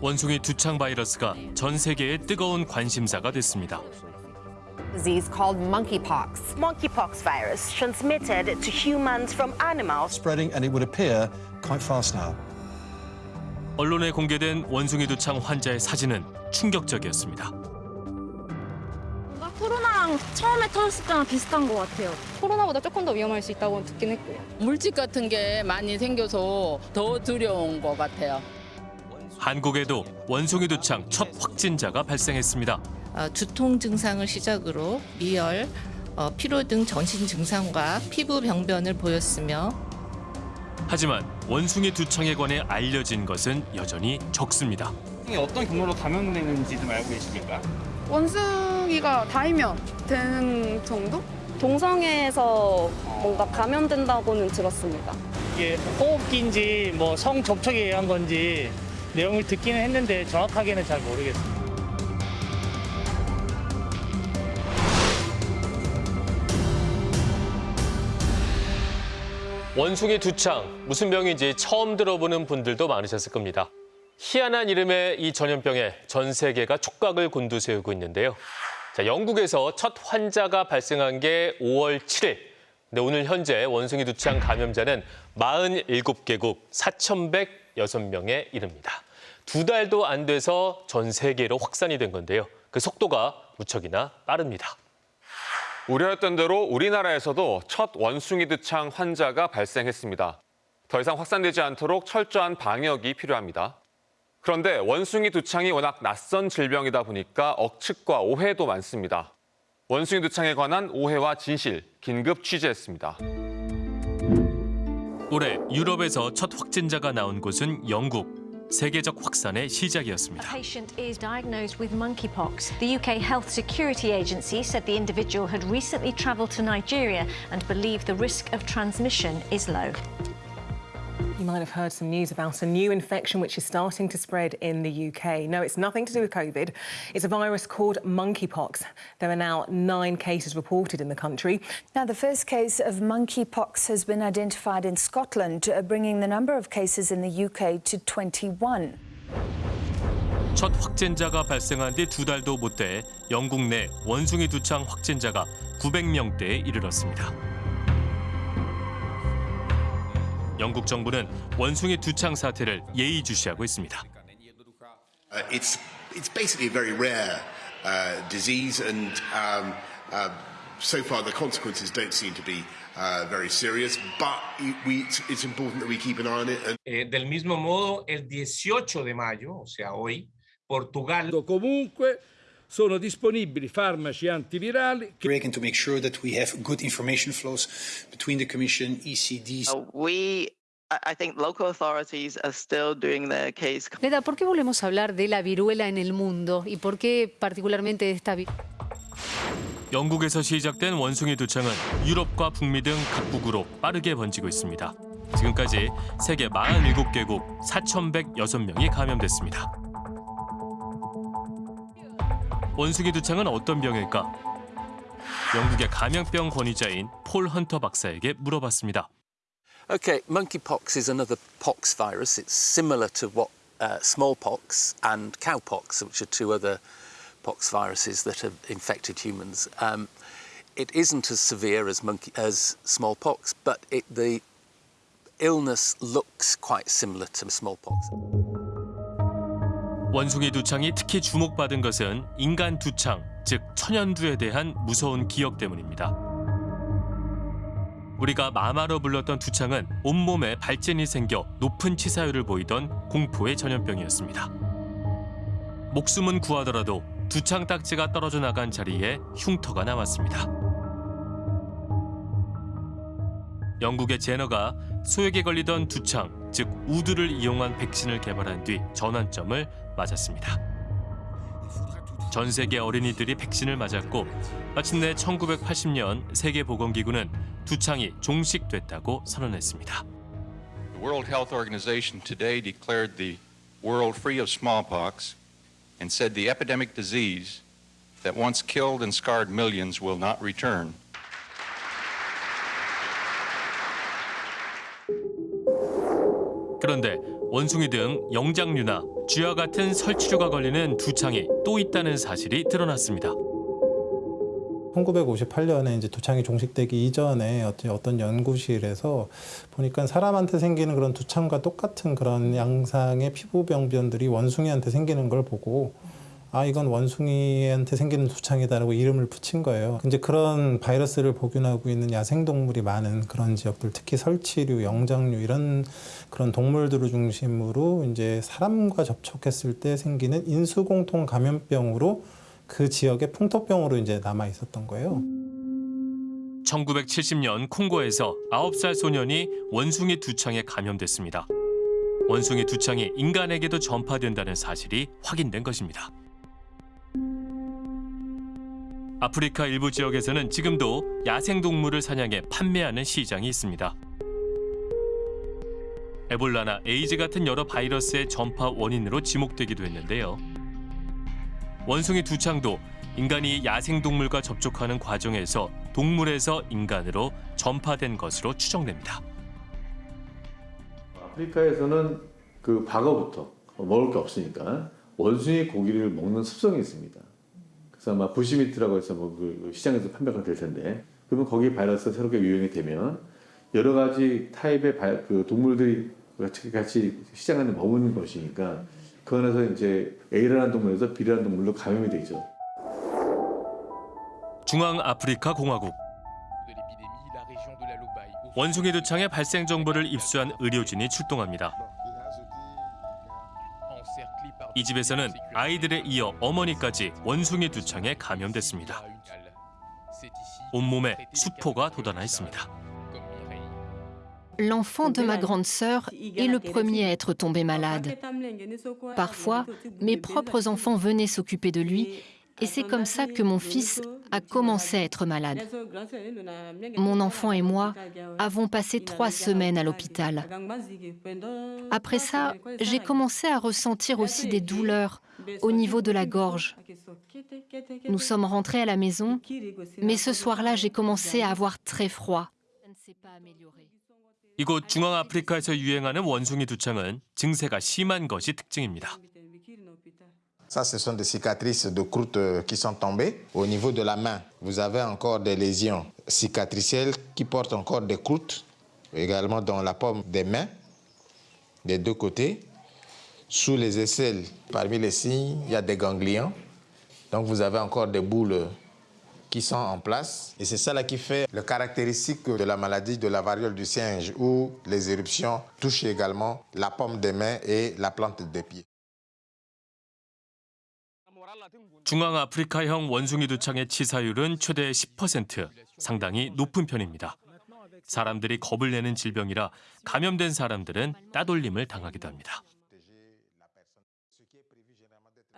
원숭이 두창 바이러스가 전 세계의 뜨거운 관심사가 됐습니다. disease called monkeypox. monkeypox virus transmitted to humans from animals. spreading and it would appear quite fast now. 언론에 공개된 원숭이 두창 환자의 사진은 충격적이었습니다. 코로나랑 처음에 터졌을 때랑 비슷한 것 같아요. 코로나보다 조금 더 위험할 수 있다고 듣긴 했고요. 물집 같은 게 많이 생겨서 더 두려운 것 같아요. 한국에도 원숭이 두창 첫 확진자가 발생했습니다. 어, 두통 증상을 시작으로 미열, 어, 피로 등 전신 증상과 피부 병변을 보였으며 하지만 원숭이 두창에 관해 알려진 것은 여전히 적습니다. 어떤 경로로 감염되는지 좀 알고 계십니까? 원숭이가 닿으면 되는 정도? 동성애에서 뭔가 감염된다고는 들었습니다. 이게 호흡기인지 뭐 성 접촉에 의한 건지 내용을 듣기는 했는데 정확하게는 잘 모르겠습니다. 원숭이 두창, 무슨 병인지 처음 들어보는 분들도 많으셨을 겁니다. 희한한 이름의 이 전염병에 전 세계가 촉각을 곤두세우고 있는데요. 자, 영국에서 첫 환자가 발생한 게 5월 7일. 근데 오늘 현재 원숭이 두창 감염자는 47개국 4,106명에 이릅니다. 두 달도 안 돼서 전 세계로 확산이 된 건데요. 그 속도가 무척이나 빠릅니다. 우려했던 대로 우리나라에서도 첫 원숭이 두창 환자가 발생했습니다. 더 이상 확산되지 않도록 철저한 방역이 필요합니다. 그런데 원숭이 두창이 워낙 낯선 질병이다 보니까 억측과 오해도 많습니다. 원숭이 두창에 관한 오해와 진실 긴급 취재했습니다. 올해 유럽에서 첫 확진자가 나온 곳은 영국. 세계적 확산의 시작이었습니다. A patient is diagnosed with monkeypox. The UK Health Security Agency said the individual had recently travelled to Nigeria and believed the risk of transmission is low. You might have heard some news about a new infection which is starting to spread in the UK. No, it's nothing to do with COVID. It's a virus called monkeypox. There are now nine cases reported in the country. Now, the first case of monkeypox has been identified in Scotland, uh, bringing the number of cases in the UK to 21. 첫 확진자가 발생한 뒤 두 달도 못 돼 영국 내 원숭이 두창 확진자가 900명대에 이르렀습니다. 영국 정부는 원숭이 두창 사태를 예의주시하고 있습니다. Uh, it's it's basically a very rare uh, disease, and um, uh, so far the consequences don't seem to be uh, very serious. But we, it's, it's important that we keep an eye on it. And Eh, del mismo modo, el 18 de mayo, o sea, hoy, Portugal. Comunque sono disponibili farmaci antivirali. Breaking to make sure that we have good information flows between the Commission, ECDs. Uh, we I think local authorities are still doing their case. Leda, ¿por qué volvemos a hablar de la viruela en el mundo y por qué particularmente de esta viruela? 영국에서 시작된 원숭이 두창은 유럽과 북미 등 각국으로 빠르게 번지고 있습니다. 지금까지 세계 47개국 4,106명이 감염됐습니다. 원숭이 두창은 어떤 병일까? 영국의 감염병 권위자인 폴 헌터 박사에게 물어봤습니다. Okay, monkeypox is another pox virus. It's similar to what uh, smallpox and cowpox, which are two other pox viruses that have infected humans. Um, it isn't as severe as monkey as smallpox, but it, the illness looks quite similar to smallpox. 원숭이 두창이 특히 주목받은 것은 인간 두창, 즉 천연두에 대한 무서운 기억 때문입니다. 우리가 마마로 불렀던 두창은 온몸에 발진이 생겨 높은 치사율을 보이던 공포의 전염병이었습니다. 목숨은 구하더라도 두창 딱지가 떨어져 나간 자리에 흉터가 남았습니다. 영국의 제너가 소에게 걸리던 두창, 즉 우드를 이용한 백신을 개발한 뒤 전환점을 맞았습니다. 전 세계 어린이들이 백신을 맞았고 마침내 1980년 세계보건기구는 두창이 종식됐다고 선언했습니다. The World Health Organization today declared the world free of smallpox and said the epidemic disease that once killed and scarred millions will not return. 그런데 원숭이 등 영장류나 쥐와 같은 설치류가 걸리는 두창이 또 있다는 사실이 드러났습니다. 1958년에 이제 두창이 종식되기 이전에 어떤 연구실에서 보니까 사람한테 생기는 그런 두창과 똑같은 그런 양상의 피부 병변들이 원숭이한테 생기는 걸 보고 아 이건 원숭이한테 생기는 두창이다라고 이름을 붙인 거예요. 이제 그런 바이러스를 복균하고 있는 야생 동물이 많은 그런 지역들, 특히 설치류, 영장류 이런 그런 동물들을 중심으로 이제 사람과 접촉했을 때 생기는 인수공통 감염병으로 그 지역의 풍토병으로 이제 남아 있었던 거예요. 1970년 콩고에서 9살 소년이 원숭이 두창에 감염됐습니다. 원숭이 두창이 인간에게도 전파된다는 사실이 확인된 것입니다. 아프리카 일부 지역에서는 지금도 야생동물을 사냥해 판매하는 시장이 있습니다. 에볼라나 에이즈 같은 여러 바이러스의 전파 원인으로 지목되기도 했는데요. 원숭이 두창도 인간이 야생동물과 접촉하는 과정에서 동물에서 인간으로 전파된 것으로 추정됩니다. 아프리카에서는 그 과거부터 먹을 게 없으니까 원숭이 고기를 먹는 습성이 있습니다. 그래서 아마 부시미트라고 해서 뭐 그 시장에서 판매가 될 텐데 그러면 거기 바이러스가 새롭게 유행이 되면 여러 가지 타입의 바, 그 동물들이 같이, 시장 안에 머무는 것이니까 그 안에서 이제 A라는 동물에서 B라는 동물로 감염이 되죠. 중앙아프리카 공화국 원숭이 두창의 발생 정보를 입수한 의료진이 출동합니다. 이 집에서는 아이들에 이어 어머니까지 원숭이 두창에 감염됐습니다. 온몸에 수포가 돋아나 있습니다. L'enfant de ma grande sœur est le premier à être tombé malade. Parfois, mes propres enfants venaient s'occuper de lui et c'est comme ça que mon fils a commencé à être malade. Mon enfant et moi avons passé trois semaines à l'hôpital. Après ça, j'ai commencé à ressentir aussi des douleurs au niveau de la gorge. Nous sommes rentrés à la maison, mais ce soir-là, j'ai commencé à avoir très froid. 이곳 중앙아프리카에서 유행하는 원숭이 두창은 증세가 심한 것이 특징입니다. Ça, ce sont des cicatrices de croûte qui sont tombées. Au niveau de la main, vous avez encore des lésions cicatricielles qui portent encore des croûtes, également dans la paume des mains, des deux côtés. Sous les aisselles, parmi les signes, il y a des ganglions. Donc vous avez encore des boules qui sont en place. Et c'est ça qui fait le caractéristique de la maladie de la variole du singe, où les éruptions touchent également la paume des mains et la plante des pieds. 중앙아프리카형 원숭이 두창의 치사율은 최대 10%, 상당히 높은 편입니다. 사람들이 겁을 내는 질병이라 감염된 사람들은 따돌림을 당하기도 합니다.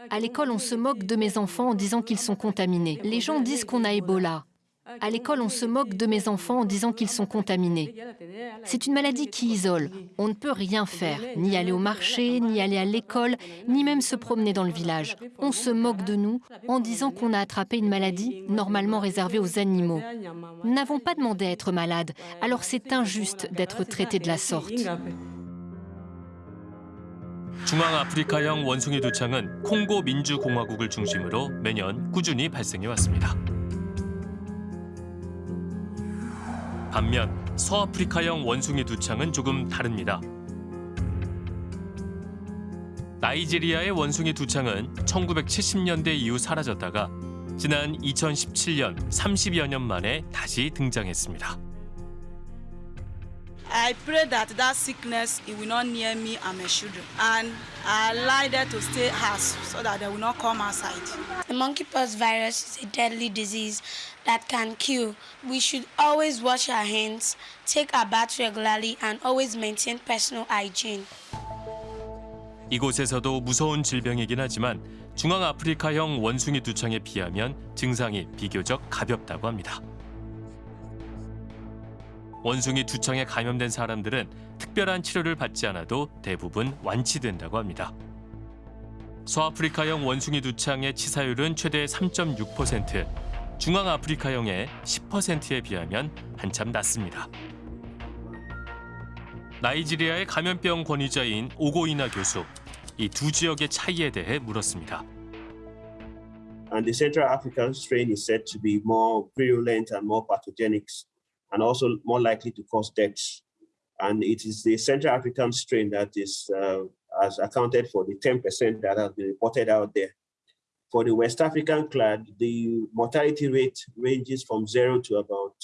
À l'école, on se moque de mes enfants en disant qu'ils sont contaminés. Les gens disent qu'on a Ebola. À l'école, on se moque de mes enfants en disant qu'ils sont contaminés. C'est une maladie qui isole. On ne peut rien faire, ni aller au marché, ni aller à l'école, ni même se promener dans le village. On se moque de nous en disant qu'on a attrapé une maladie normalement réservée aux animaux. Nous n'avons pas demandé à être malades, alors c'est injuste d'être traités de la sorte. 중앙아프리카형 원숭이 두창은 콩고 민주공화국을 중심으로 매년 꾸준히 발생해 왔습니다. 반면 서아프리카형 원숭이 두창은 조금 다릅니다. 나이지리아의 원숭이 두창은 1970년대 이후 사라졌다가 지난 2017년 30여 년 만에 다시 등장했습니다. I pray that that sickness it will not near me and my children. And I like them to stay house so that they will not come outside. The monkeypox virus is a deadly disease that can kill. We should always wash our hands, take our bath regularly, and always maintain personal hygiene. 이곳에서도 무서운 질병이긴 하지만 중앙아프리카형 원숭이 두창에 비하면 증상이 비교적 가볍다고 합니다. 원숭이 두창에 감염된 사람들은 특별한 치료를 받지 않아도 대부분 완치된다고 합니다. 서아프리카형 원숭이 두창의 치사율은 최대 3.6%, 중앙아프리카형의 10%에 비하면 한참 낮습니다. 나이지리아의 감염병 권위자인 오고이나 교수. 이 두 지역의 차이에 대해 물었습니다. And the Central African strain is said to be more virulent and more pathogenic, and also more likely to cause deaths. And it is the Central African strain that is uh, has accounted for the 10% that has been reported out there. For the West African clade, the mortality rate ranges from zero to about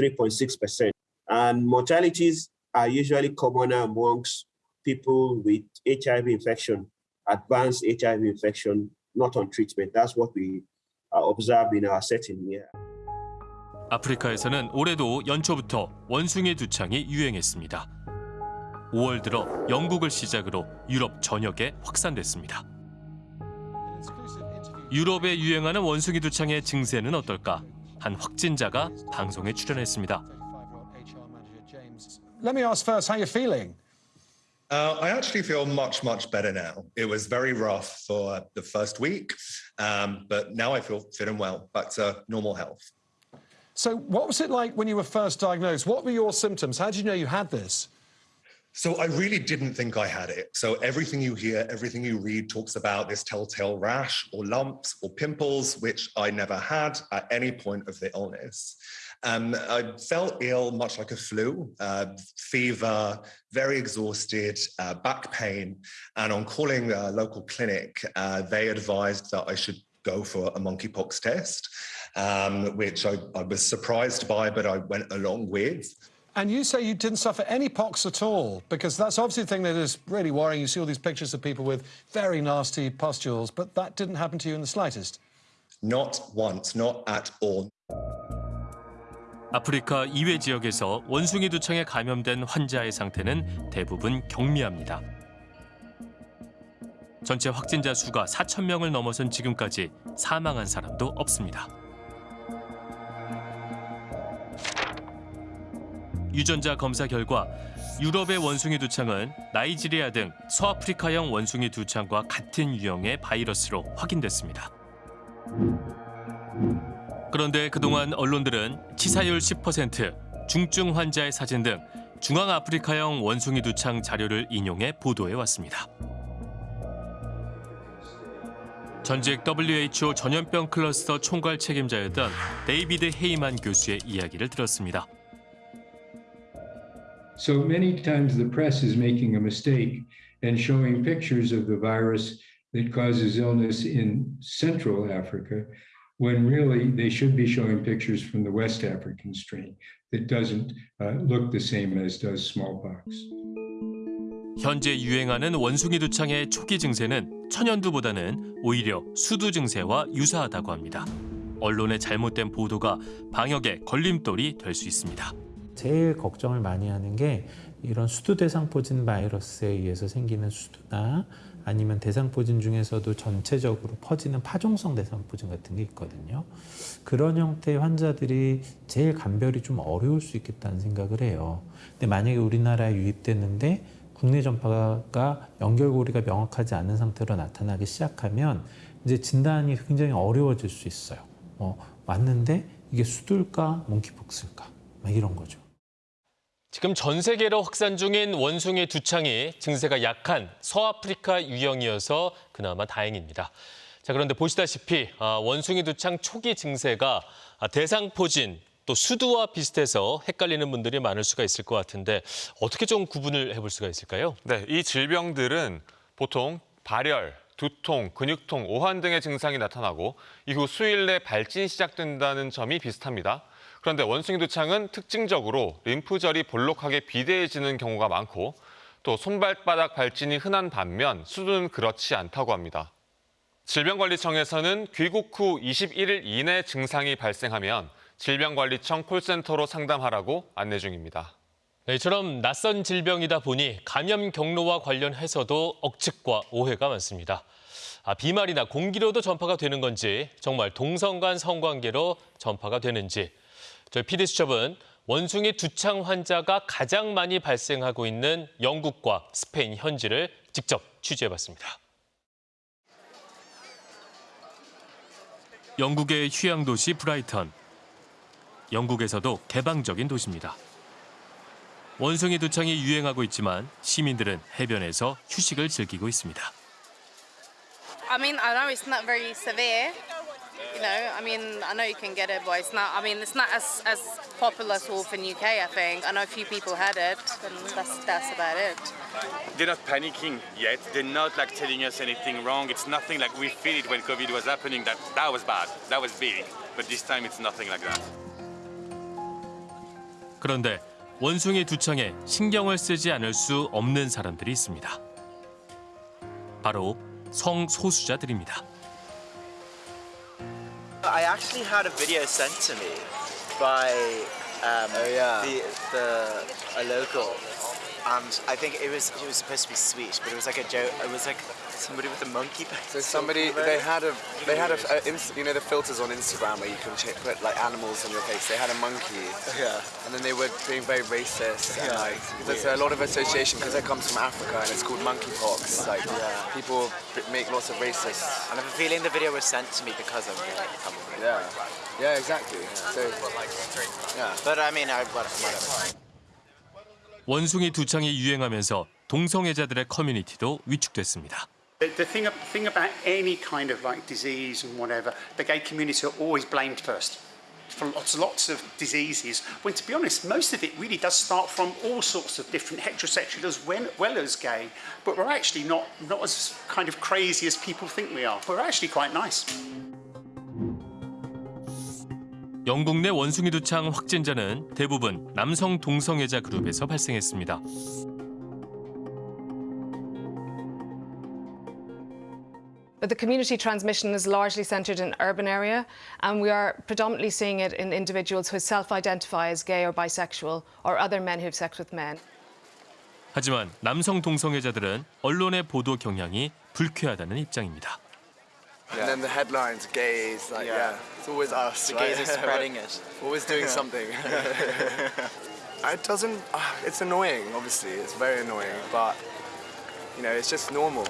3.6%. And mortalities are usually commoner amongst people with HIV infection, advanced HIV infection, not on treatment. That's what we uh, observe in our setting here. 아프리카에서는 올해도 연초부터 원숭이 두창이 유행했습니다. 5월 들어 영국을 시작으로 유럽 전역에 확산됐습니다. 유럽에 유행하는 원숭이 두창의 증세는 어떨까? 한 확진자가 방송에 출연했습니다. Let me ask first how you're feeling. Uh, I actually feel much, much better now. It was very rough for the first week, um, but now I feel fit and well, back to normal health. So, what was it like when you were first diagnosed? What were your symptoms? How did you know you had this? So I really didn't think I had it. So everything you hear, everything you read talks about this telltale rash or lumps or pimples, which I never had at any point of the illness. Um, I felt ill, much like a flu, uh, fever, very exhausted, uh, back pain. And on calling a local clinic, uh, they advised that I should go for a monkeypox test, um, which I, I was surprised by, but I went along with. And you say you didn't suffer any pox at all, because that's obviously the thing that is really worrying. You see all these pictures of people with very nasty pustules, but that didn't happen to you in the slightest. Not once, not at all. 아프리카 이외 지역에서 원숭이 두창에 감염된 환자의 상태는 대부분 경미합니다. 전체 확진자 수가 4천 명을 넘어선 지금까지 사망한 사람도 없습니다. 유전자 검사 결과 유럽의 원숭이 두창은 나이지리아 등 서아프리카형 원숭이 두창과 같은 유형의 바이러스로 확인됐습니다. 그런데 그동안 언론들은 치사율 10%, 중증 환자의 사진 등 중앙아프리카형 원숭이 두창 자료를 인용해 보도해 왔습니다. 전직 WHO 전염병 클러스터 총괄 책임자였던 데이비드 헤이만 교수의 이야기를 들었습니다. So many times the press is making a mistake and showing pictures of the virus that causes illness in Central Africa when really they should be showing pictures from the West African strain that doesn't uh, look the same as does smallpox. 현재 유행하는 원숭이 두창의 초기 증세는 천연두보다는 오히려 수두 증세와 유사하다고 합니다. 언론의 잘못된 보도가 방역에 걸림돌이 될 수 있습니다. 제일 걱정을 많이 하는 게 이런 수두 대상포진 바이러스에 의해서 생기는 수두나 아니면 대상포진 중에서도 전체적으로 퍼지는 파종성 대상포진 같은 게 있거든요. 그런 형태의 환자들이 제일 감별이 좀 어려울 수 있겠다는 생각을 해요. 근데 만약에 우리나라에 유입됐는데 국내 전파가 연결고리가 명확하지 않은 상태로 나타나기 시작하면 이제 진단이 굉장히 어려워질 수 있어요. 어, 왔는데 이게 수두일까 몽키폭스일까 막 이런 거죠. 지금 전 세계로 확산 중인 원숭이 두창이 증세가 약한 서아프리카 유형이어서 그나마 다행입니다. 자 그런데 보시다시피 아, 원숭이 두창 초기 증세가 아, 대상포진 또 수두와 비슷해서 헷갈리는 분들이 많을 수가 있을 것 같은데 어떻게 좀 구분을 해볼 수가 있을까요? 네, 이 질병들은 보통 발열, 두통, 근육통, 오한 등의 증상이 나타나고 이후 수일 내 발진이 시작된다는 점이 비슷합니다. 그런데 원숭이 두창은 특징적으로 림프절이 볼록하게 비대해지는 경우가 많고 또 손발바닥 발진이 흔한 반면 수두는 그렇지 않다고 합니다. 질병관리청에서는 귀국 후 21일 이내 증상이 발생하면 질병관리청 콜센터로 상담하라고 안내 중입니다. 네, 이처럼 낯선 질병이다 보니 감염 경로와 관련해서도 억측과 오해가 많습니다. 아, 비말이나 공기로도 전파가 되는 건지 정말 동성 간 성관계로 전파가 되는지 저희 PD수첩은 원숭이 두창 환자가 가장 많이 발생하고 있는 영국과 스페인 현지를 직접 취재해봤습니다. 영국의 휴양 도시 브라이턴. 영국에서도 개방적인 도시입니다. 원숭이 두창이 유행하고 있지만 시민들은 해변에서 휴식을 즐기고 있습니다. I mean, I know it's not very severe. Know, I mean, I know you can get it, but it's not. I mean, it's not as as popular as wolf in UK. I think I know a few people had it, and that's that's about it. They're not panicking yet. They're not like telling us anything wrong. It's nothing like we feel it when COVID was happening. That that was bad. That was big. But this time it's nothing like that. 그런데 원숭이 두창에 신경을 쓰지 않을 수 없는 사람들이 있습니다. 바로 성소수자들입니다. I actually had a video sent to me by um, the, the a local, and I think it was it was supposed to be sweet, but it was like a joke. It was like somebody with a monkey. So somebody they had a they had a, a ins- you know the filters on Instagram where you can ch- put like animals on your face. They had a monkey. Yeah. And then they were being very racist. And, Yeah, like it's there's weird. a lot of association because it comes from Africa and it's called monkeypox. Like Yeah. people b- make lots of racist. And I have a feeling the video was sent to me because of it. Probably. Yeah. Yeah, exactly. So yeah. But I mean, I whatever. 원숭이 두창이 유행하면서 동성애자들의 커뮤니티도 위축됐습니다. The, the thing, thing about any kind of like disease and whatever, the gay community are always blamed first for lots, lots of diseases. When to be honest, most of it really does start from all sorts of different heterosexual as well, well as gay. But we're actually not not as kind of crazy as people think we are. We're actually quite nice. 영국 내 원숭이 두창 확진자는 대부분 남성 동성애자 그룹에서 발생했습니다. But the community transmission is largely centred in urban area, and we are predominantly seeing it in individuals who self-identify as gay or bisexual, or other men who have sex with men. 하지만 남성 동성애자들은 언론의 보도 경향이 불쾌하다는 입장입니다. And then the headlines, gays, like Yeah. yeah, it's always us. The right? gays are spreading it. always doing Yeah. something. it doesn't. Uh, it's annoying. Obviously, it's very annoying, but you know, it's just normal.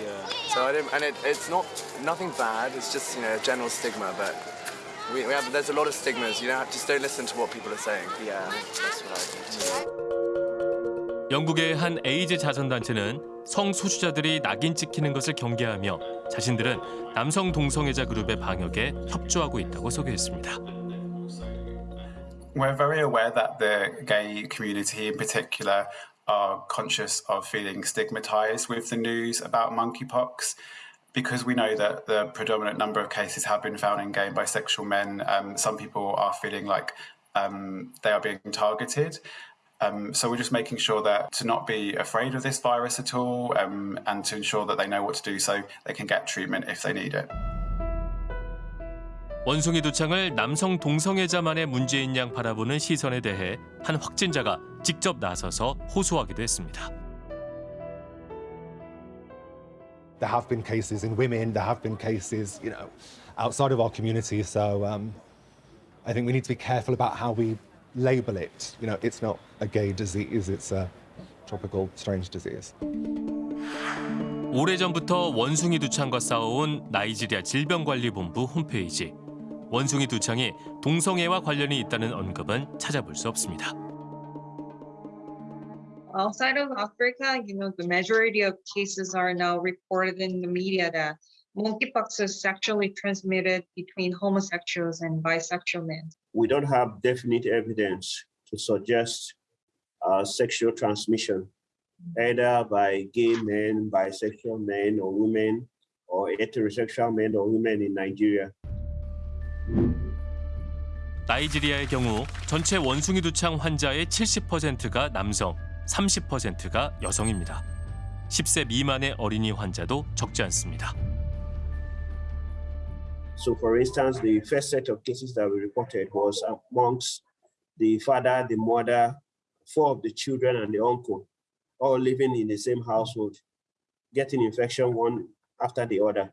Yeah. So I didn't, and it, it's not nothing bad. It's just you know a general stigma, but we, we have there's a lot of stigmas. You know, just don't listen to what people are saying. Yeah, that's what I think. 영국의 한 에이즈 자선단체는 성소수자들이 낙인 찍히는 것을 경계하며 자신들은 남성 동성애자 그룹의 방역에 협조하고 있다고 소개했습니다. We're very aware that the gay community in particular are conscious of feeling stigmatized with the news about monkeypox. Because we know that the predominant number of cases have been found in gay and bisexual men, um, some people are feeling like um, they are being targeted. Um, so we're just making sure that to not be afraid of this virus at all um, and to ensure that they know what to do so they can get treatment if they need it. 원숭이 두창을 남성 동성애자만의 문제인 양 바라보는 시선에 대해 한 확진자가 직접 나서서 호소하기도 했습니다. There have been cases in women, there have been cases, you know, outside of our community. So um, I think we need to be careful about how we label it. You know, it's not a gay disease, it's a tropical strange disease. 오래전부터 원숭이 두창과 싸워온 나이지리아 질병관리본부 홈페이지. 원숭이 두 창이 동성애와 관련이 있다는 언급은 찾아볼 수 없습니다. outside of Africa, you know, the majority of cases are now reported in the media that monkeypox is sexually transmitted between homosexuals and bisexual men. We don't have definite evidence to suggest uh, sexual transmission, either by gay men, bisexual men or women, or heterosexual men or women in Nigeria. 나이지리아의 경우 전체 원숭이 두창 환자의 70%가 남성, 30%가 여성입니다. 10세 미만의 어린이 환자도 적지 않습니다. So, for instance, the first set of cases that we reported was amongst the father, the mother, four of the children, and the uncle, all living in the same household, getting infection one after the other.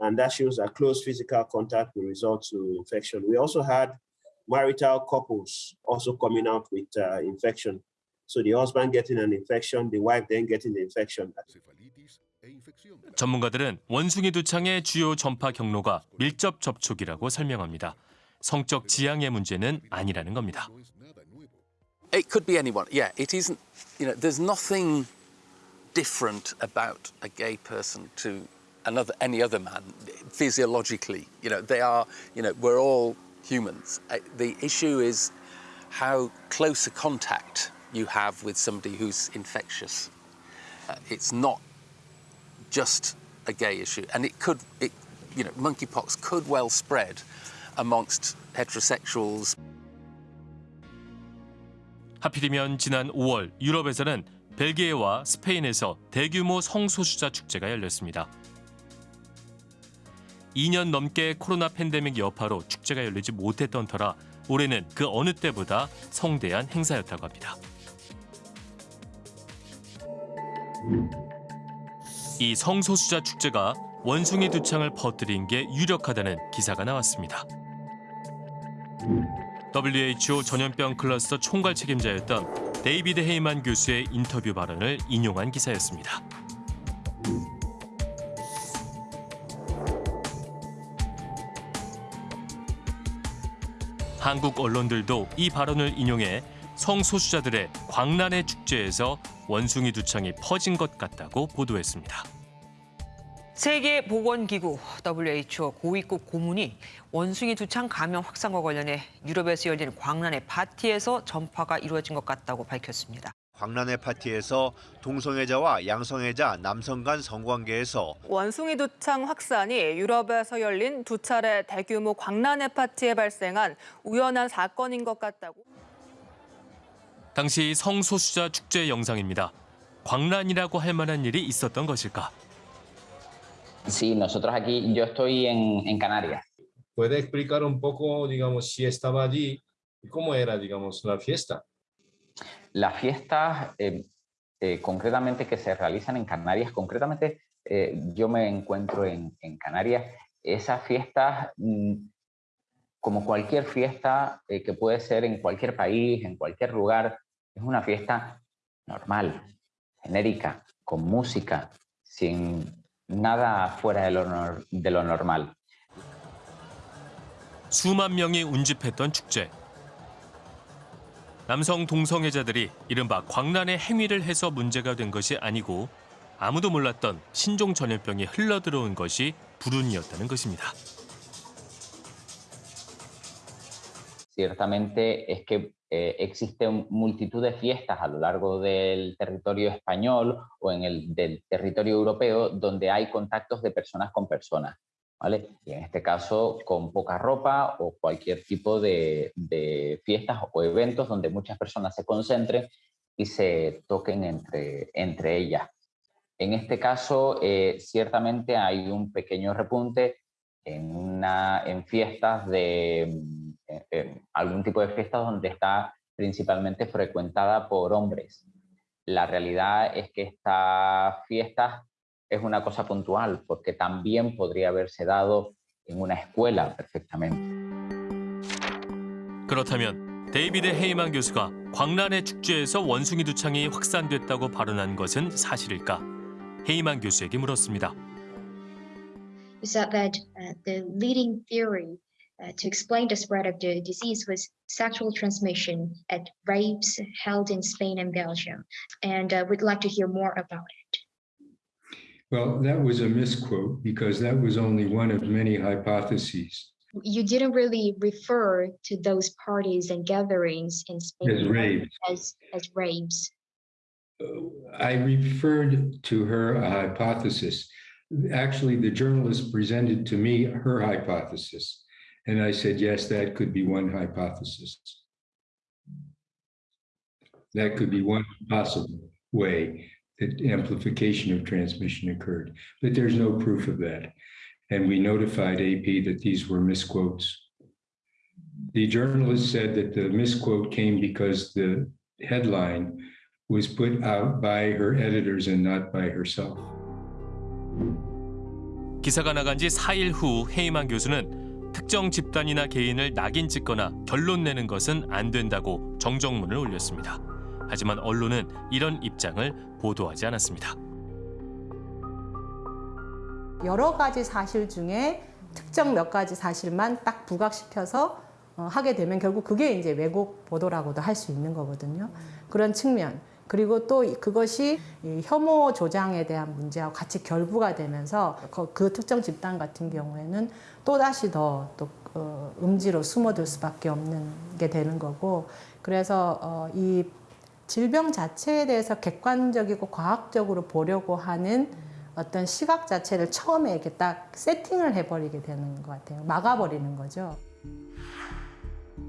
And that shows that close physical contact will result to infection. We also had marital couples also coming out with uh, infection. So the husband getting an infection, the wife then getting the infection. 전문가들은 원숭이 두창의 주요 전파 경로가 밀접 접촉이라고 설명합니다. 성적 지향의 문제는 아니라는 겁니다. It could be anyone. Yeah, it isn't. You know, there's nothing different about a gay person to another any other man physiologically. You know, they are. You know, we're all humans. Uh, The issue is how close a contact you have with somebody who's infectious. Uh, it's not just a gay issue, and it could. It, you know, monkeypox could well spread amongst heterosexuals. 하필이면 지난 5월 유럽에서는 벨기에와 스페인에서 대규모 성소수자 축제가 열렸습니다. 2년 넘게 코로나 팬데믹 여파로 축제가 열리지 못했던 터라 올해는 그 어느 때보다 성대한 행사였다고 합니다. 이 성소수자 축제가 원숭이 두창을 퍼뜨린 게 유력하다는 기사가 나왔습니다. WHO 전염병 클러스터 총괄 책임자였던 데이비드 헤이만 교수의 인터뷰 발언을 인용한 기사였습니다. 한국 언론들도 이 발언을 인용해 성소수자들의 광란의 축제에서 원숭이 두창이 퍼진 것 같다고 보도했습니다. 세계보건기구 WHO 고위급 고문이 원숭이 두창 감염 확산과 관련해 유럽에서 열린 광란의 파티에서 전파가 이루어진 것 같다고 밝혔습니다. 광란의 파티에서 동성애자와 양성애자 남성 간 성관계에서 원숭이 두창 확산이 유럽에서 열린 두 차례 대규모 광란의 파티에 발생한 우연한 사건인 것 같다고. 당시 성소수자 축제 영상입니다. 광란이라고 할 만한 일이 있었던 것일까? Sí, nosotros aquí, yo estoy en, en Canarias. ¿Puede explicar un poco, digamos, si estaba allí y cómo era, digamos, la fiesta? Las fiestas eh, eh, concretamente que se realizan en Canarias, concretamente eh, yo me encuentro en, en Canarias, esas fiestas, mm, como cualquier fiesta eh, que puede ser en cualquier país, en cualquier lugar, es una fiesta normal, genérica, con música, sin nada fuera de lo, nor- de lo normal. 수만 명이 운집했던 축제. 남성 동성애자들이 이른바 광란의 행위를 해서 문제가 된 것이 아니고 아무도 몰랐던 신종 전염병이 흘러들어온 것이 불운이었다는 것입니다. Ciertamente es que eh, existen multitud de fiestas a lo largo del territorio español o en el del territorio europeo donde hay contactos de personas con personas, ¿vale? Y en este caso con poca ropa o cualquier tipo de, de fiestas o eventos donde muchas personas se concentren y se toquen entre, entre ellas. En este caso, eh, ciertamente hay un pequeño repunte en, una, en fiestas de mm, eh, eh, algún tipo de fiestas donde está principalmente frecuentada por hombres. La realidad es que esta fiesta es una cosa puntual porque también podría haberse dado en una escuela perfectamente. 그렇다면 데이비드 헤이만 교수가 광란의 축제에서 원숭이 두창이 확산됐다고 발언한 것은 사실일까? 헤이만 교수에게 물었습니다. is that, that uh, the leading theory uh, to explain the spread of the disease was sexual transmission at rapes held in Spain and Belgium. And uh, we'd like to hear more about it. Well, that was a misquote because that was only one of many hypotheses. You didn't really refer to those parties and gatherings in Spain As rapes. as, as rapes. I referred to her a hypothesis. Actually, the journalist presented to me her hypothesis. And I said, yes, that could be one hypothesis. That could be one possible way that amplification of transmission occurred. But there's no proof of that. And we notified AP that these were misquotes. The journalist said that the misquote came because the headline was put out by her editors and not by herself. 기사가 나간 지 4일 후 헤이만 교수는 특정 집단이나 개인을 낙인 찍거나 결론 내는 것은 안 된다고 정정문을 올렸습니다. 하지만 언론은 이런 입장을 보도하지 않았습니다. 여러 가지 사실 중에 특정 몇 가지 사실만 딱 부각시켜서 어, 하게 되면 결국 그게 이제 왜곡 보도라고도 할 수 있는 거거든요. 그런 측면. 그리고 또 그것이 혐오 조장에 대한 문제하고 같이 결부가 되면서 그 특정 집단 같은 경우에는 또 다시 더또 어, 음지로 숨어들 수밖에 없는 게 되는 거고 그래서 어, 이 질병 자체에 대해서 객관적이고 과학적으로 보려고 하는 어떤 시각 자체를 처음에 이렇게 딱 세팅을 해버리게 되는 것 같아요. 막아버리는 거죠.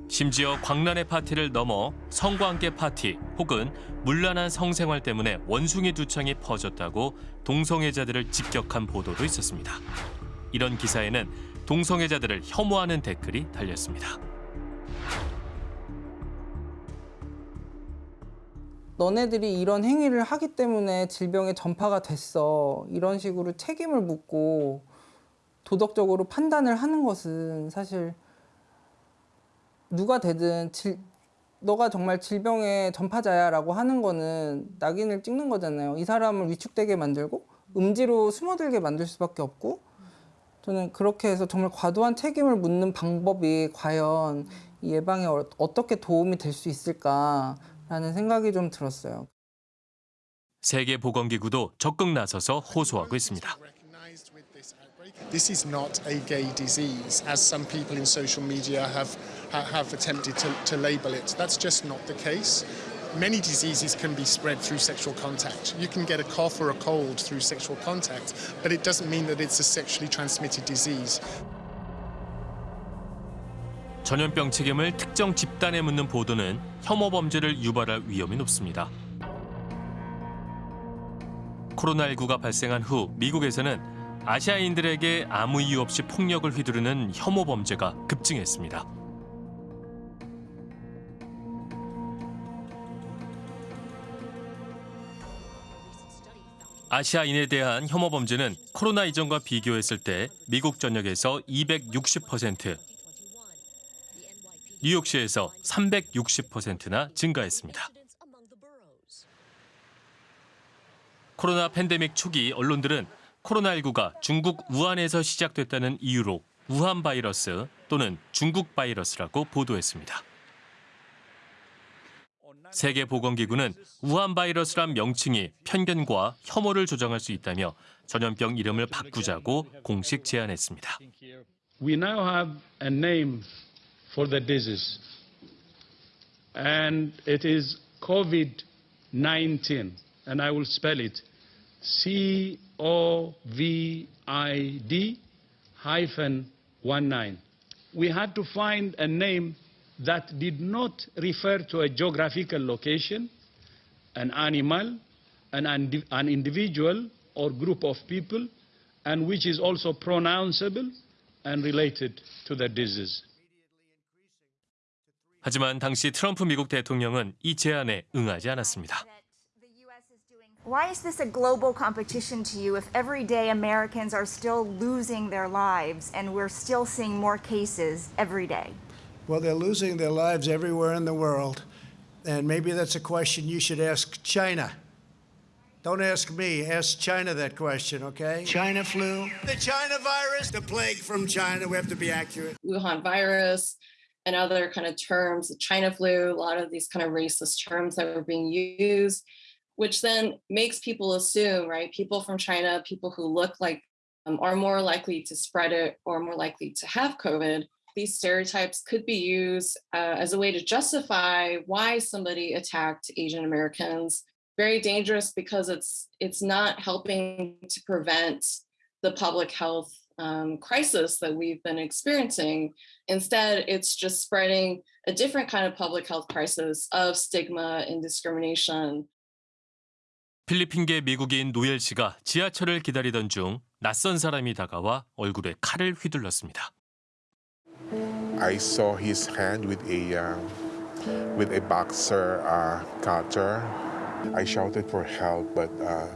심지어 광란의 파티를 넘어 성관계 파티 혹은 문란한 성생활 때문에 원숭이 두창이 퍼졌다고 동성애자들을 직격한 보도도 있었습니다. 이런 기사에는 동성애자들을 혐오하는 댓글이 달렸습니다. 너네들이 이런 행위를 하기 때문에 질병의 전파가 됐어. 이런 식으로 책임을 묻고 도덕적으로 판단을 하는 것은 사실 누가 되든 질, 너가 정말 질병의 전파자야 라고 하는 거는 낙인을 찍는 거잖아요. 이 사람을 위축되게 만들고 음지로 숨어들게 만들 수밖에 없고 저는 그렇게 해서 정말 과도한 책임을 묻는 방법이 과연 이 예방에 어, 어떻게 도움이 될 수 있을까 라는 생각이 좀 들었어요. 세계보건기구도 적극 나서서 호소하고 있습니다. This is not a gay disease, as some people in social media have have attempted to, to label it. That's just not the case. Many diseases can be spread through sexual contact. You can get a cough or a cold through sexual contact, but it doesn't mean that it's a sexually transmitted disease. 전염병 책임을 특정 집단에 묻는 보도는 혐오 범죄를 유발할 위험이 높습니다. 코로나19가 발생한 후 미국에서는 아시아인들에게 아무 이유 없이 폭력을 휘두르는 혐오 범죄가 급증했습니다. 아시아인에 대한 혐오 범죄는 코로나 이전과 비교했을 때 미국 전역에서 260%, 뉴욕시에서 360%나 증가했습니다. 코로나 팬데믹 초기 언론들은 코로나19가 중국 우한에서 시작됐다는 이유로 우한 바이러스 또는 중국 바이러스라고 보도했습니다. 세계보건기구는 우한 바이러스란 명칭이 편견과 혐오를 조장할 수 있다며 전염병 이름을 바꾸자고 공식 제안했습니다. We now have a name for the disease and it is COVID-19 and I will spell it C O V I D hyphen 19. We had to find a name that did not refer to a geographical location, an animal, an, an individual or group of people, and which is also pronounceable and related to the disease. 하지만 당시 트럼프 미국 대통령은 이 제안에 응하지 않았습니다. Why is this a global competition to you if everyday Americans are still losing their lives and we're still seeing more cases every day? Well, they're losing their lives everywhere in the world. And maybe that's a question you should ask China. Don't ask me, ask China that question, okay? China flu. The China virus, the plague from China, we have to be accurate. Wuhan virus and other kind of terms, China flu, a lot of these kind of racist terms that were being used which then makes people assume, right, people from China, people who look like um, are more likely to spread it or more likely to have COVID. These stereotypes could be used uh, as a way to justify why somebody attacked Asian Americans. Very dangerous because it's it's not helping to prevent the public health um, crisis that we've been experiencing. Instead, it's just spreading a different kind of public health crisis of stigma and discrimination 필리핀계 미국인 노엘 씨가 지하철을 기다리던 중 낯선 사람이 다가와 얼굴에 칼을 휘둘렀습니다. I saw his hand with a uh, with a boxer uh, cutter. I shouted for help, but uh,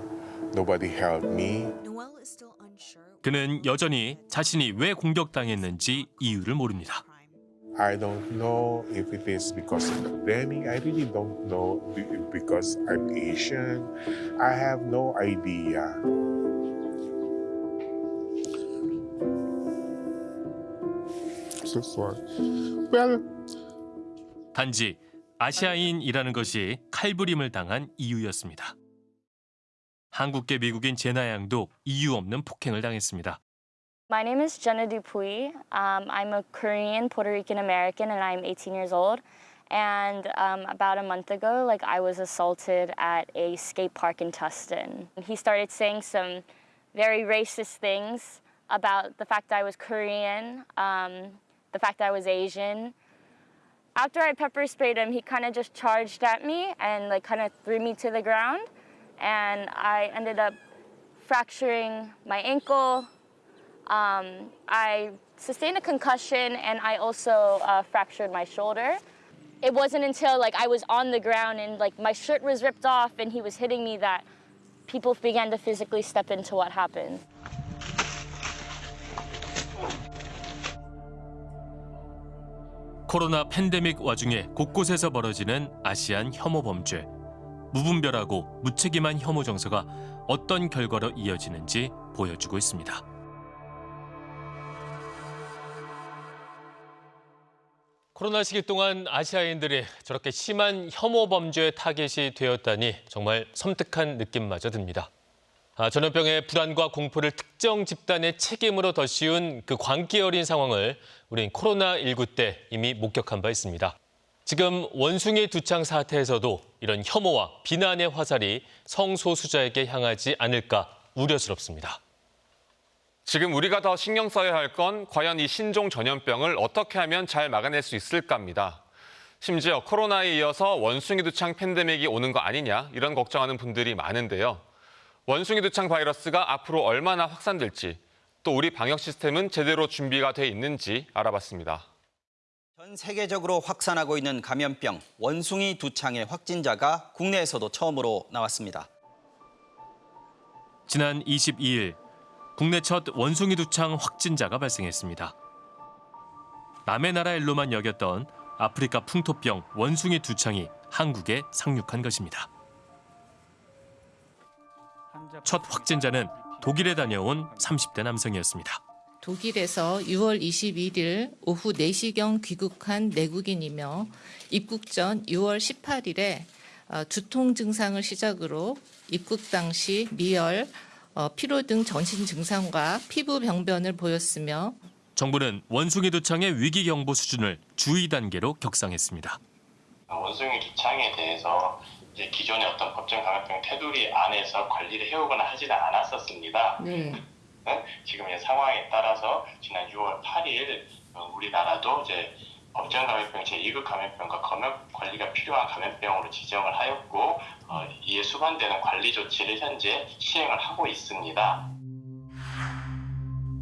nobody helped me. 그는 여전히 자신이 왜 공격당했는지 이유를 모릅니다. I don't know if it is because of the pandemic. I really don't know because I'm Asian. I have no idea. homosexual. Well, 단지 아시아인이라는 것이 칼부림을 당한 이유였습니다. 한국계 미국인 제나 양도 이유 없는 폭행을 당했습니다. My name is Jenna Dupuy. Um, I'm a Korean Puerto Rican American and I'm 18 years old. And um, about a month ago, like I was assaulted at a skate park in Tustin. He started saying some very racist things about the fact I was Korean, um, the fact I was Asian. After I pepper sprayed him, he kind of just charged at me and like kind of threw me to the ground. And I ended up fracturing my ankle. Um, I sustained a concussion and I also uh, fractured my shoulder. It wasn't until like I was on the ground and like my shirt was ripped off and he was hitting me that people began to physically step into what happened. 코로나 팬데믹 와중에 곳곳에서 벌어지는 아시안 혐오 범죄. 무분별하고 무책임한 혐오 정서가 어떤 결과로 이어지는지 보여주고 있습니다. 코로나 시기 동안 아시아인들이 저렇게 심한 혐오 범죄 타겟이 되었다니 정말 섬뜩한 느낌마저 듭니다. 아, 전염병의 불안과 공포를 특정 집단의 책임으로 더 씌운 그 광기 어린 상황을 우린 코로나19 때 이미 목격한 바 있습니다. 지금 원숭이 두창 사태에서도 이런 혐오와 비난의 화살이 성소수자에게 향하지 않을까 우려스럽습니다. 지금 우리가 더 신경 써야 할 건 과연 이 신종 전염병을 어떻게 하면 잘 막아낼 수 있을까입니다. 심지어 코로나에 이어서 원숭이 두창 팬데믹이 오는 거 아니냐 이런 걱정하는 분들이 많은데요. 원숭이 두창 바이러스가 앞으로 얼마나 확산될지 또 우리 방역 시스템은 제대로 준비가 돼 있는지 알아봤습니다. 전 세계적으로 확산하고 있는 감염병 원숭이 두창의 확진자가 국내에서도 처음으로 나왔습니다. 지난 22일 국내 첫 원숭이 두창 확진자가 발생했습니다. 남의 나라 일로만 여겼던 아프리카 풍토병 원숭이 두창이 한국에 상륙한 것입니다. 첫 확진자는 독일에 다녀온 30대 남성이었습니다. 독일에서 6월 21일 오후 4시경 귀국한 내국인이며 입국 전 6월 18일에 어, 두통 증상을 시작으로 입국 당시 미열, 어, 피로 등 전신 증상과 피부 병변을 보였으며 정부는 원숭이 두창의 위기 경보 수준을 주의 단계로 격상했습니다. 원숭이 두창에 대해서 이제 기존의 어떤 법정 감염병 테두리 안에서 관리를 해오거나 하지는 않았었습니다. 네. 네? 지금 의 상황에 따라서 지난 6월 8일 어, 우리나라도 이제 법정 감염병 제2급 감염병과 검역 관리가 필요한 감염병으로 지정을 하였고 어, 이에 수반되는 관리 조치를 현재 시행을 하고 있습니다.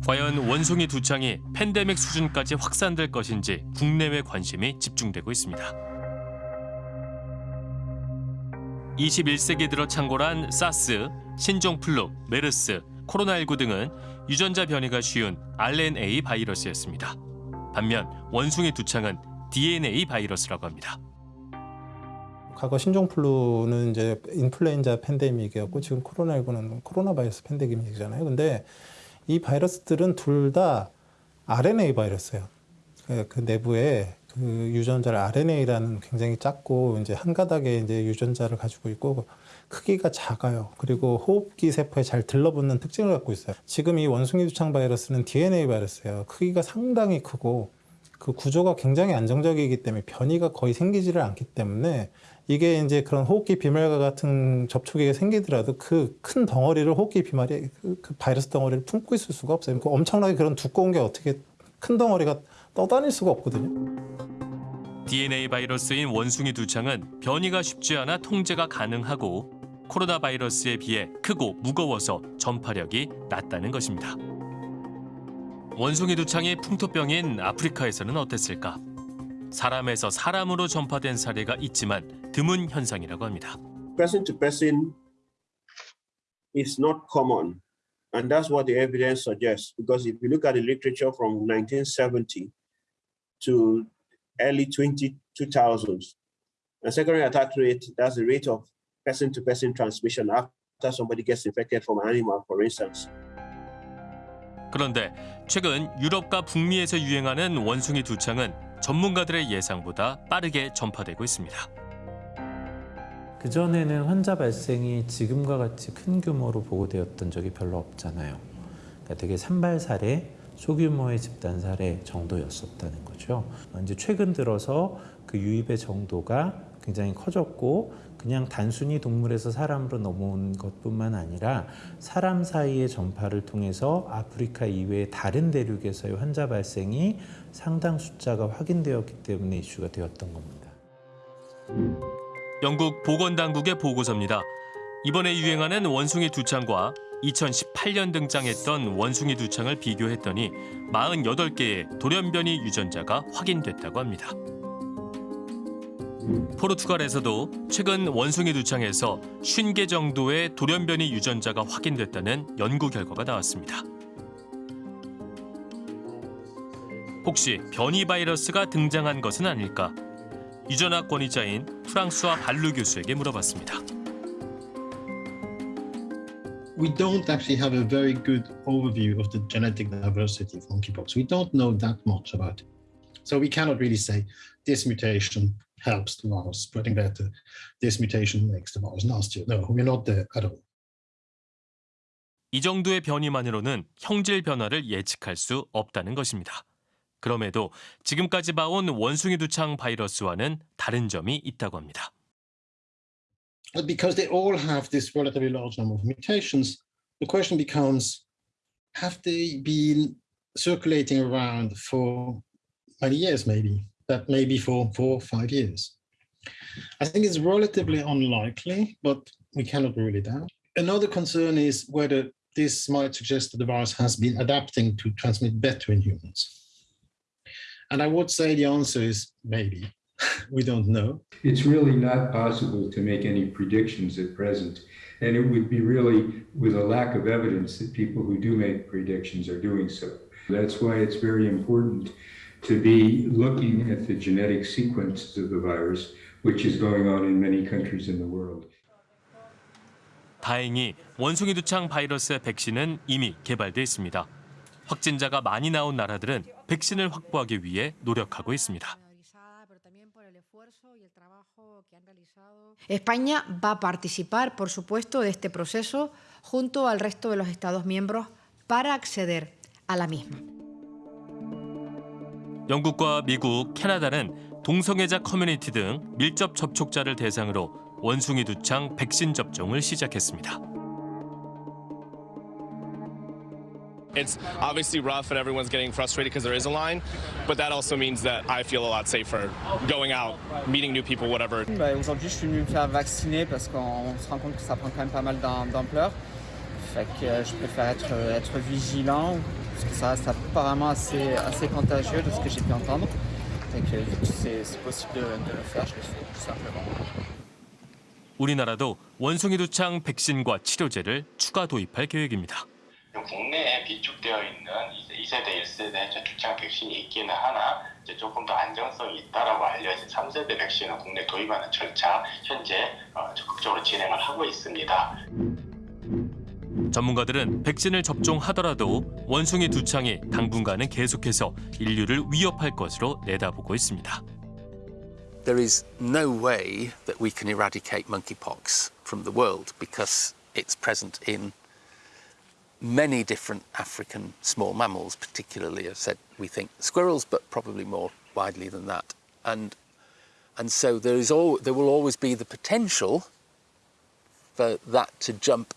과연 원숭이 두 창이 팬데믹 수준까지 확산될 것인지 국내외 관심이 집중되고 있습니다. 21세기 들어 창궐한 사스, 신종플루, 메르스, 코로나19 등은 유전자 변이가 쉬운 RNA 바이러스였습니다. 반면 원숭이 두창은 DNA 바이러스라고 합니다. 과거 신종플루는 이제 인플루엔자 팬데믹이었고 지금 코로나19는 코로나 바이러스 팬데믹이잖아요. 근데 이 바이러스들은 둘 다 RNA 바이러스예요. 그 내부에 그 유전자를 RNA라는 굉장히 작고 이제 한 가닥의 이제 유전자를 가지고 있고 크기가 작아요. 그리고 호흡기 세포에 잘 들러붙는 특징을 갖고 있어요. 지금 이 원숭이 두창 바이러스는 DNA 바이러스예요. 크기가 상당히 크고 그 구조가 굉장히 안정적이기 때문에 변이가 거의 생기지를 않기 때문에 이게 이제 그런 호흡기 비말과 같은 접촉이 생기더라도 그 큰 덩어리를 호흡기 비말이 그, 그 바이러스 덩어리를 품고 있을 수가 없어요. 그 엄청나게 그런 두꺼운 게 어떻게 큰 덩어리가 떠다닐 수가 없거든요. DNA 바이러스인 원숭이 두창은 변이가 쉽지 않아 통제가 가능하고 코로나 바이러스에 비해 크고 무거워서 전파력이 낮다는 것입니다. 원숭이 두창이 풍토병인 아프리카에서는 어땠을까? 사람에서 사람으로 전파된 사례가 있지만 드문 현상이라고 합니다. Person to person is not common. And that's what the evidence suggests. Because if you look at the literature from 1970 to early 20, 2000s, the secondary attack rate, that's the rate of person-to-person transmission after somebody gets infected from an animal, for instance. 그런데 최근 유럽과 북미에서 유행하는 원숭이 두창은 전문가들의 예상보다 빠르게 전파되고 있습니다. 그전에는 환자 발생이 지금과 같이 큰 규모로 보고되었던 적이 별로 없잖아요. 그러니까 되게 산발 사례, 소규모의 집단 사례 정도였었다는 거죠. 이제 최근 들어서 그 유입의 정도가 굉장히 커졌고 그냥 단순히 동물에서 사람으로 넘어온 것뿐만 아니라 사람 사이의 전파를 통해서 아프리카 이외의 다른 대륙에서의 환자 발생이 상당 숫자가 확인되었기 때문에 이슈가 되었던 겁니다. 영국 보건당국의 보고서입니다. 이번에 유행하는 원숭이 두창과 2018년 등장했던 원숭이 두창을 비교했더니 48개의 돌연변이 유전자가 확인됐다고 합니다. 포르투갈에서도 최근 원숭이 두창에서 50개 정도의 돌연변이 유전자가 확인됐다는 연구 결과가 나왔습니다. 혹시 변이 바이러스가 등장한 것은 아닐까? 유전학 권위자인 프랑스와 발루 교수에게 물어봤습니다. we don't actually have a very good overview of the genetic diversity of monkeypox. We don't know that much about it. So we cannot really say this mutation helps the virus spreading better, this mutation makes the virus nastier. No, we're not there at all. 이 정도의 변이만으로는 형질 변화를 예측할 수 없다는 것입니다. 그럼에도 지금까지 봐온 원숭이 두창 바이러스와는 다른 점이 있다고 합니다. Because they all have this relatively large number of mutations, the question becomes, have they been circulating around for many years, maybe? That maybe for four, or five years. I think it's relatively unlikely, but we cannot rule it out. Another concern is whether this might suggest that the virus has been adapting to transmit better in humans. And I would say the answer is maybe. we don't know. It's really not possible to make any predictions at present. And it would be really with a lack of evidence that people who do make predictions are doing so. That's why it's very important to be looking at the genetic sequence of the virus, which is going on in many countries in the world. 다행히 원숭이 두창 바이러스의 백신은 이미 개발돼 있습니다. 확진자가 많이 나온 나라들은 백신을 확보하기 위해 노력하고 있습니다. España va a participar, por supuesto, de este proceso junto al resto de los Estados miembros para acceder a la misma. 영국과 미국, 캐나다는 동성애자 커뮤니티 등 밀접 접촉자를 대상으로 원숭이 두창 백신 접종을 시작했습니다. It's obviously rough and everyone's getting frustrated because there is a line, but that also means that I feel a lot safer going out, meeting new people, whatever. Bah, Aujourd'hui, je suis venu me faire vacciner parce qu'on se rend compte que ça prend quand même pas mal d'am- d'ampleur. Fait que euh, je préfère être, être vigilant parce que ça reste apparemment assez, assez contagieux de ce que j'ai pu entendre. Que vu que c'est possible de, de le faire, je le fais tout simplement. 우리나라도 원숭이 두창 백신과 치료제를 추가 도입할 계획입니다. 국내에 비축되어 있는 2세대, 1세대 주창 백신이 있기는 하나 이제 조금 더 안정성이 있다라고 알려진 3세대 백신을 국내 도입하는 절차 현재 어, 적극적으로 진행을 하고 있습니다. 전문가들은 백신을 접종하더라도 원숭이 두창이 당분간은 계속해서 인류를 위협할 것으로 내다보고 있습니다. there is no way that we can eradicate monkeypox from the world because it's present in many different African small mammals, particularly, I've said, we think squirrels, but probably more widely than that. And, and so there, is all, there will always be the potential for that to jump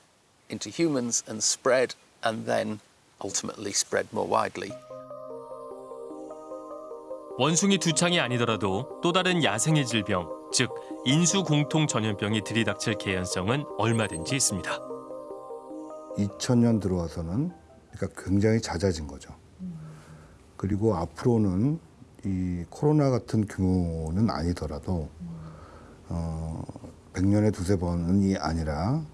into humans and spread and then ultimately spread more widely. 원숭이 두창이 아니더라도 또 다른 야생의 질병, 즉 인수 공통 전염병이 들이닥칠 개연성은 얼마든지 있습니다. 2000년 들어와서는 그러니까 굉장히 잦아진 거죠. 그리고 앞으로는 이 코로나 같은 규모는 아니더라도 어, 100년에 두세 번이 아니라 어,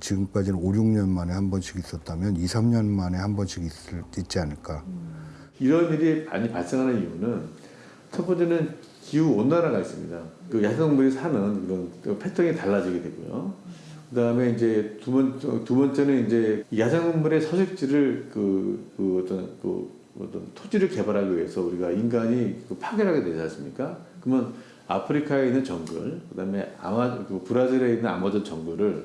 지금까지는 5, 6년 만에 한 번씩 있었다면 2, 3년 만에 한 번씩 있을, 있지 않을까. 이런 일이 많이 발생하는 이유는 첫 번째는 기후 온난화가 있습니다. 그 야생동물이 사는 이런 패턴이 달라지게 되고요. 그 다음에 이제 두 번 두 번째는 이제 야생동물의 서식지를 그, 그 어떤 그 어떤 토지를 개발하기 위해서 우리가 인간이 그 파괴하게 되지 않습니까? 그러면 아프리카에 있는 정글, 그다음에 아마 그 브라질에 있는 아마존 정글을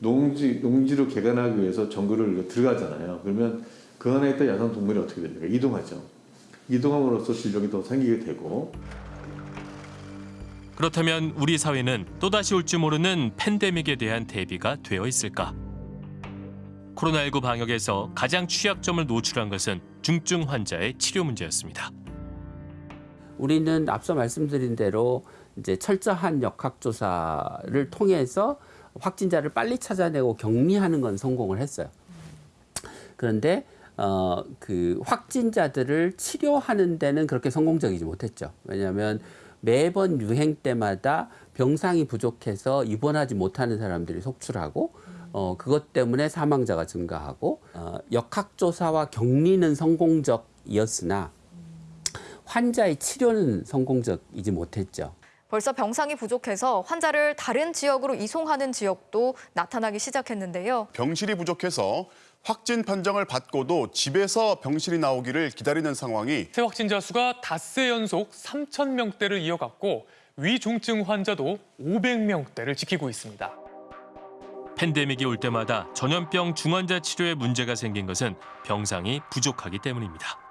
농지 농지로 개간하기 위해서 정글을 들어가잖아요. 그러면 그 안에 있던 야생 동물이 어떻게 됩니까? 이동하죠. 이동함으로써 질병이 더 생기게 되고 그렇다면 우리 사회는 또다시 올지 모르는 팬데믹에 대한 대비가 되어 있을까? 코로나19 방역에서 가장 취약점을 노출한 것은 중증 환자의 치료 문제였습니다. 우리는 앞서 말씀드린 대로 이제 철저한 역학조사를 통해서 확진자를 빨리 찾아내고 격리하는 건 성공을 했어요. 그런데 어, 그 확진자들을 치료하는 데는 그렇게 성공적이지 못했죠. 왜냐하면 매번 유행 때마다 병상이 부족해서 입원하지 못하는 사람들이 속출하고 어, 그것 때문에 사망자가 증가하고 어, 역학조사와 격리는 성공적이었으나 환자의 치료는 성공적이지 못했죠. 벌써 병상이 부족해서 환자를 다른 지역으로 이송하는 지역도 나타나기 시작했는데요. 병실이 부족해서 확진 판정을 받고도 집에서 병실이 나오기를 기다리는 상황이 새 확진자 수가 닷새 연속 3천 명대를 이어갔고 위중증 환자도 500명대를 지키고 있습니다. 팬데믹이 올 때마다 전염병 중환자 치료에 문제가 생긴 것은 병상이 부족하기 때문입니다.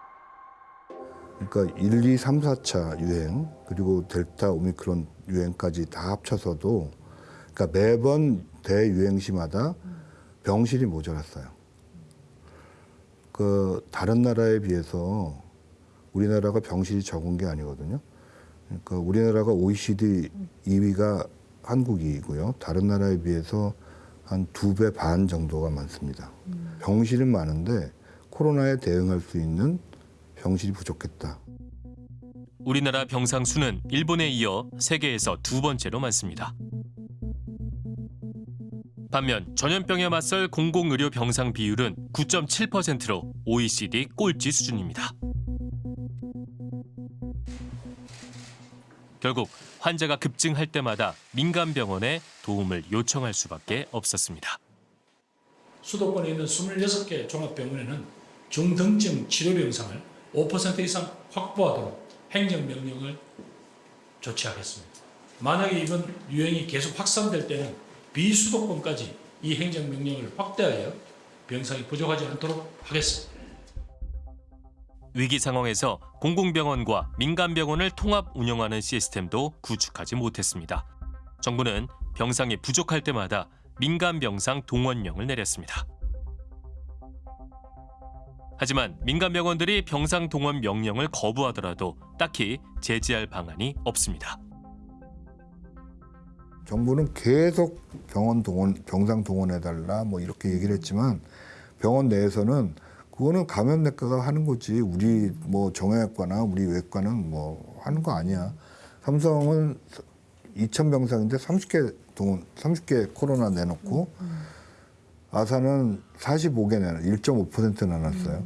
그러니까 1, 2, 3, 4차 유행 그리고 델타 오미크론 유행까지 다 합쳐서도 그러니까 매번 대유행 시마다 병실이 모자랐어요. 그 다른 나라에 비해서 우리나라가 병실이 적은 게 아니거든요. 그러니까 우리나라가 OECD 2위가 한국이고요. 다른 나라에 비해서 한 두 배 반 정도가 많습니다. 병실은 많은데 코로나에 대응할 수 있는 병실이 부족했다. 우리나라 병상 수는 일본에 이어 세계에서 두 번째로 많습니다. 반면 전염병에 맞설 공공의료 병상 비율은 9.7%로 OECD 꼴찌 수준입니다. 결국 환자가 급증할 때마다 민간 병원에 도움을 요청할 수밖에 없었습니다. 수도권에 있는 26개 종합병원에는 중등증 치료병상을 5% 이상 확보하도록 행정명령을 조치하겠습니다. 만약에 이번 유행이 계속 확산될 때는 비수도권까지 이 행정명령을 확대하여 병상이 부족하지 않도록 하겠습니다. 위기 상황에서 공공병원과 민간병원을 통합 운영하는 시스템도 구축하지 못했습니다. 정부는 병상이 부족할 때마다 민간병상 동원령을 내렸습니다. 하지만 민간 병원들이 병상 동원 명령을 거부하더라도 딱히 제지할 방안이 없습니다. 정부는 계속 병원 동원, 병상 동원해달라 뭐 이렇게 얘기를 했지만 병원 내에서는 그거는 감염내과가 하는 거지 우리 뭐 정형외과나 우리 외과는 뭐 하는 거 아니야. 삼성은 2천 병상인데 30개 동원, 30개 코로나 내놓고 아사는 45개 내놔, 1.5% 내놨어요.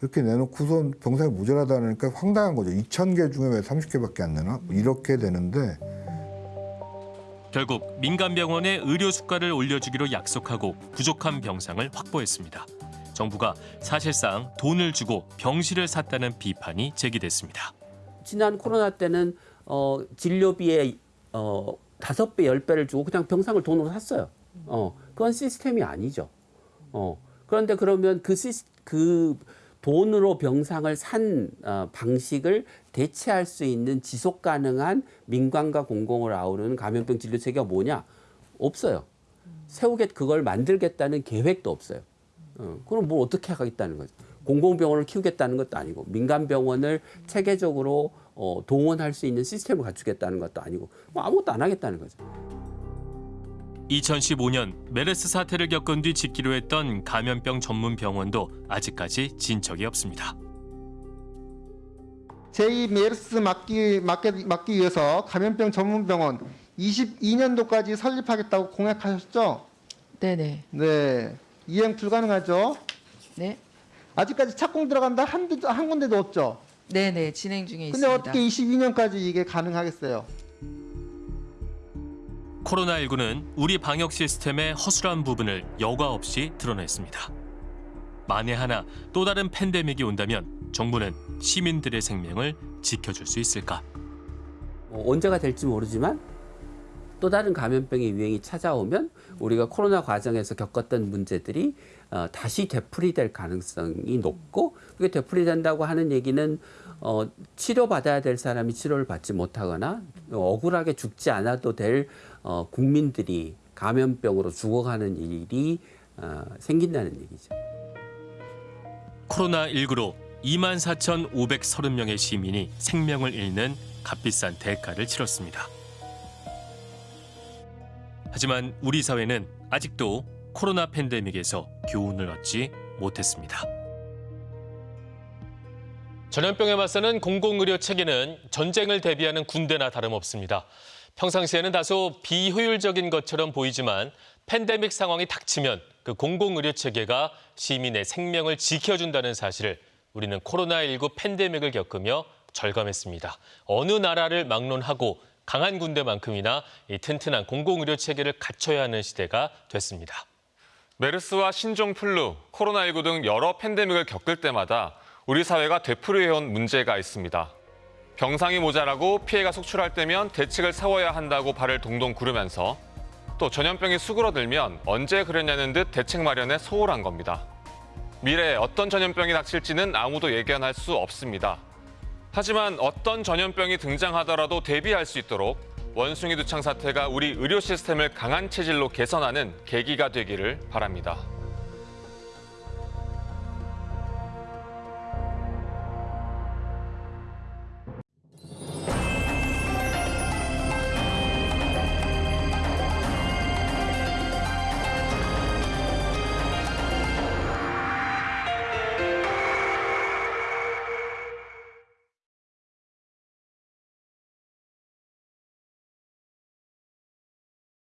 이렇게 내놓고선 병상이 모자라다 그러니까 황당한 거죠. 2천 개 중에 왜 30개밖에 안 내나? 이렇게 되는데 결국 민간병원에 의료 수가를 올려주기로 약속하고 부족한 병상을 확보했습니다. 정부가 사실상 돈을 주고 병실을 샀다는 비판이 제기됐습니다. 지난 코로나 때는 어, 진료비의 어, 다섯 배, 열 배를 주고 그냥 병상을 돈으로 샀어요. 어, 그건 시스템이 아니죠. 어, 그런데 그러면 그, 시스, 그 돈으로 병상을 산 어, 방식을 대체할 수 있는 지속 가능한 민간과 공공을 아우르는 감염병 진료 체계가 뭐냐? 없어요. 세우겠 그걸 만들겠다는 계획도 없어요. 어, 그럼 뭘 어떻게 하겠다는 거죠? 공공병원을 키우겠다는 것도 아니고 민간병원을 체계적으로 어, 동원할 수 있는 시스템을 갖추겠다는 것도 아니고 뭐 아무것도 안 하겠다는 거죠. 2015년 메르스 사태를 겪은 뒤 짓기로 했던 감염병 전문 병원도 아직까지 진척이 없습니다. 제2 메르스 막기, 막기, 막기 위해서 감염병 전문병원 22년도까지 설립하겠다고 공약하셨죠? 네네. 네. 이행 불가능하죠? 네. 아직까지 착공 들어간다 한, 대- 한 군데도 없죠? 네네. 진행 중에 근데 있습니다. 어떻게 22년까지 이게 가능하겠어요? 코로나19는 우리 방역 시스템의 허술한 부분을 여과 없이 드러냈습니다. 만에 하나 또 다른 팬데믹이 온다면 정부는 시민들의 생명을 지켜줄 수 있을까? 어, 언제가 될지 모르지만 또 다른 감염병의 유행이 찾아오면 우리가 코로나 과정에서 겪었던 문제들이 어, 다시 되풀이될 가능성이 높고 그게 되풀이된다고 하는 얘기는 어, 치료받아야 될 사람이 치료를 받지 못하거나 억울하게 죽지 않아도 될 어, 국민들이 감염병으로 죽어가는 일이 어, 생긴다는 얘기죠. 코로나19로 24,530명의 시민이 생명을 잃는 값비싼 대가를 치렀습니다. 하지만 우리 사회는 아직도 코로나 팬데믹에서 교훈을 얻지 못했습니다. 전염병에 맞서는 공공의료 체계는 전쟁을 대비하는 군대나 다름없습니다. 평상시에는 다소 비효율적인 것처럼 보이지만 팬데믹 상황이 닥치면 그 공공의료 체계가 시민의 생명을 지켜준다는 사실을 우리는 코로나19 팬데믹을 겪으며 절감했습니다. 어느 나라를 막론하고 강한 군대만큼이나 이 튼튼한 공공의료 체계를 갖춰야 하는 시대가 됐습니다. 메르스와 신종플루, 코로나19 등 여러 팬데믹을 겪을 때마다 우리 사회가 되풀이해온 문제가 있습니다. 병상이 모자라고 피해가 속출할 때면 대책을 세워야 한다고 발을 동동 구르면서 또 전염병이 수그러들면 언제 그랬냐는 듯 대책 마련에 소홀한 겁니다. 미래에 어떤 전염병이 닥칠지는 아무도 예견할 수 없습니다. 하지만 어떤 전염병이 등장하더라도 대비할 수 있도록 원숭이 두창 사태가 우리 의료 시스템을 강한 체질로 개선하는 계기가 되기를 바랍니다.